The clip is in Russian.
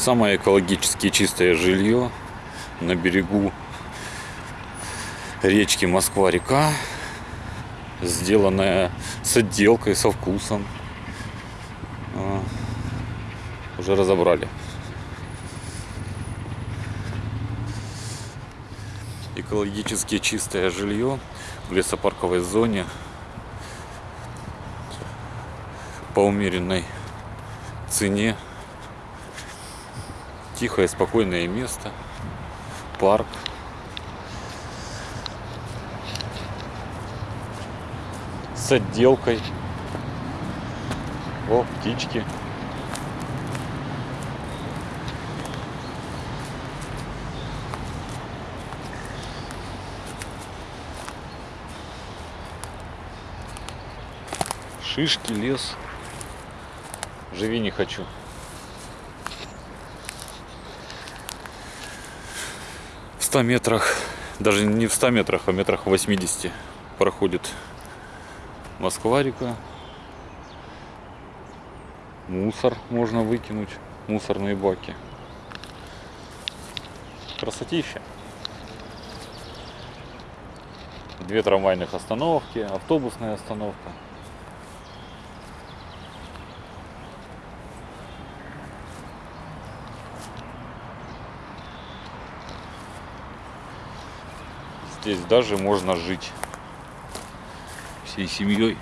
Самое экологически чистое жилье на берегу речки Москва-река, сделанное с отделкой, со вкусом. А, Уже разобрали. Экологически чистое жилье в лесопарковой зоне по умеренной цене. Тихое, спокойное место. Парк. С отделкой. О, птички. Шишки, лес. Живи не хочу. 100 метрах, даже не в 100 метрах, а метрах 80 проходит Москва-река. Мусор можно выкинуть, мусорные баки. Красотища. Две трамвайных остановки, автобусная остановка. Здесь даже можно жить всей семьей.